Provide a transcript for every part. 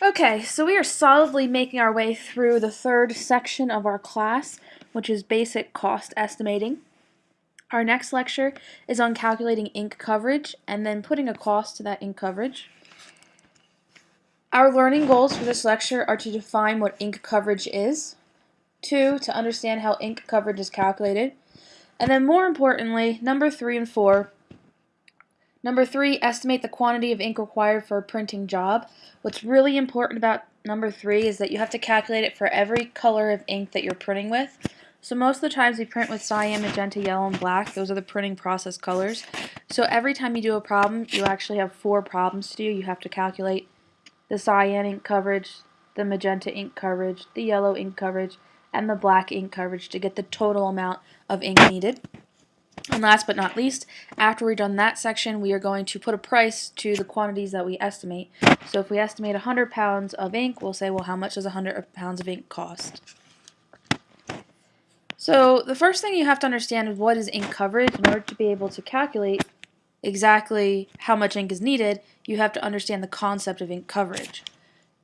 Okay, so we are solidly making our way through the third section of our class, which is basic cost estimating. Our next lecture is on calculating ink coverage and then putting a cost to that ink coverage. Our learning goals for this lecture are to define what ink coverage is, two, to understand how ink coverage is calculated, and then more importantly, number three and four, Number three, estimate the quantity of ink required for a printing job. What's really important about number three is that you have to calculate it for every color of ink that you're printing with. So most of the times we print with cyan, magenta, yellow, and black. Those are the printing process colors. So every time you do a problem, you actually have four problems to do. You have to calculate the cyan ink coverage, the magenta ink coverage, the yellow ink coverage, and the black ink coverage to get the total amount of ink needed. And last but not least, after we've done that section, we are going to put a price to the quantities that we estimate. So if we estimate 100 pounds of ink, we'll say, well, how much does 100 pounds of ink cost? So the first thing you have to understand is what is ink coverage. In order to be able to calculate exactly how much ink is needed, you have to understand the concept of ink coverage.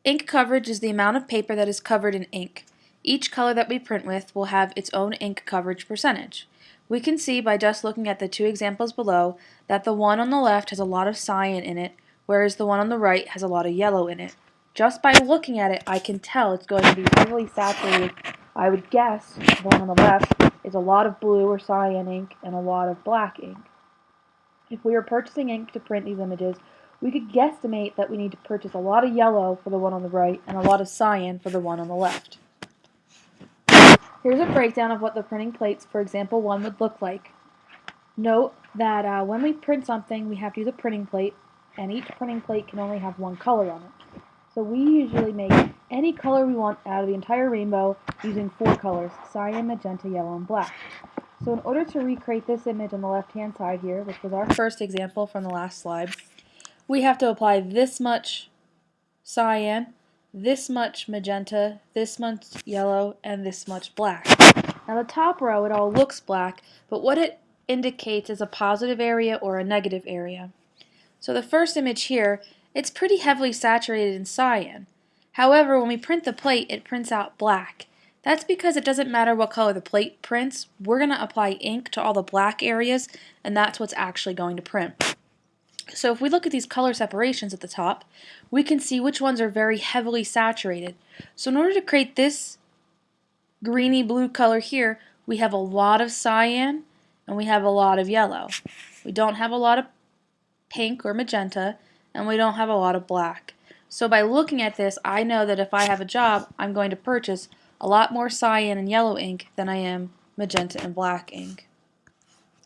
Ink coverage is the amount of paper that is covered in ink. Each color that we print with will have its own ink coverage percentage. We can see by just looking at the two examples below that the one on the left has a lot of cyan in it, whereas the one on the right has a lot of yellow in it. Just by looking at it, I can tell it's going to be heavily saturated. I would guess the one on the left is a lot of blue or cyan ink and a lot of black ink. If we were purchasing ink to print these images, we could guesstimate that we need to purchase a lot of yellow for the one on the right and a lot of cyan for the one on the left. Here's a breakdown of what the printing plates for example 1 would look like. Note that uh, when we print something, we have to use a printing plate, and each printing plate can only have one color on it. So we usually make any color we want out of the entire rainbow using four colors, cyan, magenta, yellow, and black. So in order to recreate this image on the left-hand side here, which was our first example from the last slide, we have to apply this much cyan, this much magenta, this much yellow, and this much black. Now the top row, it all looks black, but what it indicates is a positive area or a negative area. So the first image here, it's pretty heavily saturated in cyan. However, when we print the plate, it prints out black. That's because it doesn't matter what color the plate prints, we're going to apply ink to all the black areas, and that's what's actually going to print. So if we look at these color separations at the top, we can see which ones are very heavily saturated. So in order to create this greeny blue color here, we have a lot of cyan and we have a lot of yellow. We don't have a lot of pink or magenta and we don't have a lot of black. So by looking at this, I know that if I have a job, I'm going to purchase a lot more cyan and yellow ink than I am magenta and black ink.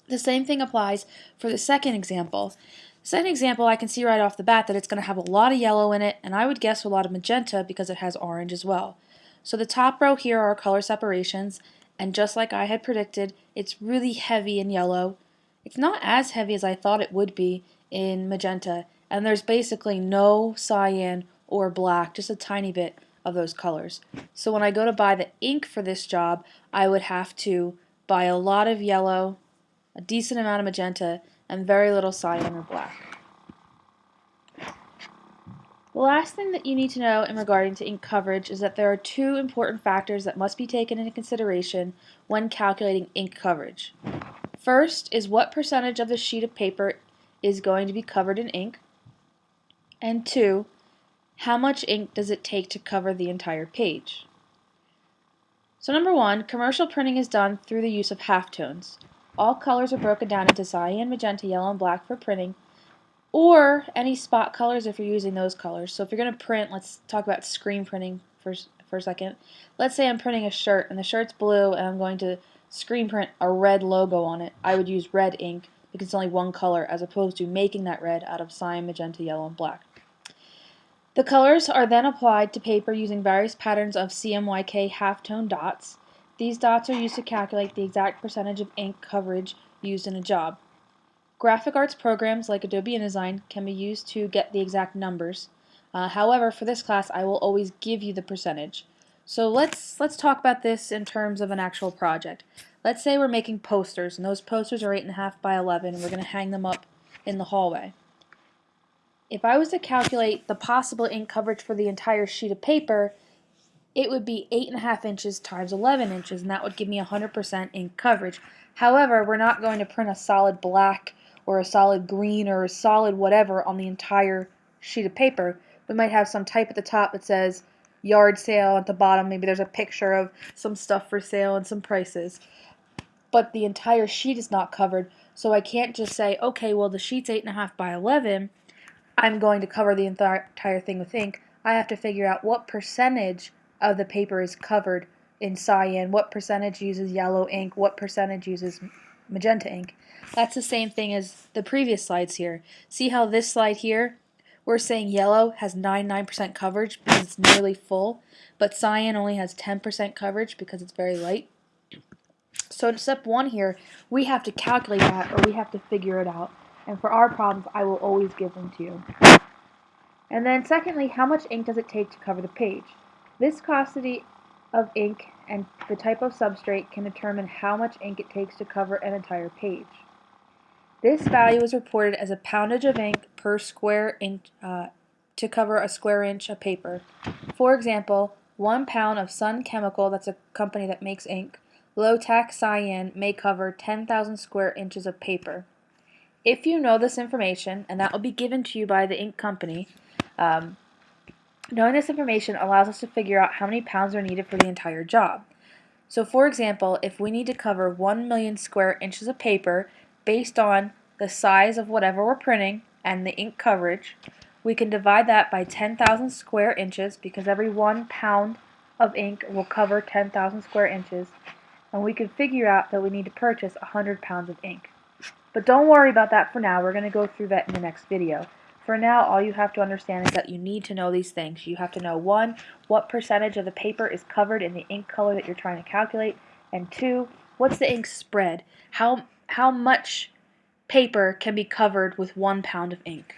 The same thing applies for the second example. Second example, I can see right off the bat that it's going to have a lot of yellow in it, and I would guess a lot of magenta because it has orange as well. So the top row here are color separations, and just like I had predicted, it's really heavy in yellow. It's not as heavy as I thought it would be in magenta, and there's basically no cyan or black, just a tiny bit of those colors. So when I go to buy the ink for this job, I would have to buy a lot of yellow, a decent amount of magenta, and very little cyan or black. The last thing that you need to know in regarding to ink coverage is that there are two important factors that must be taken into consideration when calculating ink coverage. First is what percentage of the sheet of paper is going to be covered in ink, and two, how much ink does it take to cover the entire page. So number one, commercial printing is done through the use of halftones. All colors are broken down into cyan, magenta, yellow, and black for printing, or any spot colors if you're using those colors. So if you're going to print, let's talk about screen printing for, for a second. Let's say I'm printing a shirt, and the shirt's blue, and I'm going to screen print a red logo on it. I would use red ink because it's only one color, as opposed to making that red out of cyan, magenta, yellow, and black. The colors are then applied to paper using various patterns of CMYK halftone dots. These dots are used to calculate the exact percentage of ink coverage used in a job. Graphic arts programs like Adobe InDesign can be used to get the exact numbers. Uh, however, for this class, I will always give you the percentage. So let's let's talk about this in terms of an actual project. Let's say we're making posters, and those posters are 8.5 by 11, and we're going to hang them up in the hallway. if I was to calculate the possible ink coverage for the entire sheet of paper, it would be 8.5 inches times 11 inches, and that would give me 100% ink coverage. However, we're not going to print a solid black or a solid green or a solid whatever on the entire sheet of paper. We might have some type at the top that says yard sale at the bottom. Maybe there's a picture of some stuff for sale and some prices. But the entire sheet is not covered, so I can't just say, okay, well the sheet's 8.5 by 11, I'm going to cover the entire thing with ink. I have to figure out what percentage of the paper is covered in cyan, what percentage uses yellow ink, what percentage uses magenta ink. That's the same thing as the previous slides here. See how this slide here, we're saying yellow has 99% coverage because it's nearly full, but cyan only has 10% coverage because it's very light. So in step one here, we have to calculate that or we have to figure it out. And for our problems, I will always give them to you. And then secondly, how much ink does it take to cover the page? Viscosity of ink and the type of substrate can determine how much ink it takes to cover an entire page. This value is reported as a poundage of ink per square inch uh, to cover a square inch of paper. For example, one pound of Sun Chemical, that's a company that makes ink, low-tack cyan may cover 10,000 square inches of paper. If you know this information, and that will be given to you by the ink company, um, Knowing this information allows us to figure out how many pounds are needed for the entire job. So for example, if we need to cover 1 million square inches of paper based on the size of whatever we're printing and the ink coverage, we can divide that by 10,000 square inches because every one pound of ink will cover 10,000 square inches and we can figure out that we need to purchase 100 pounds of ink. But don't worry about that for now, we're going to go through that in the next video. For now, all you have to understand is that you need to know these things. You have to know, one, what percentage of the paper is covered in the ink color that you're trying to calculate, and two, what's the ink spread? How, how much paper can be covered with one pound of ink?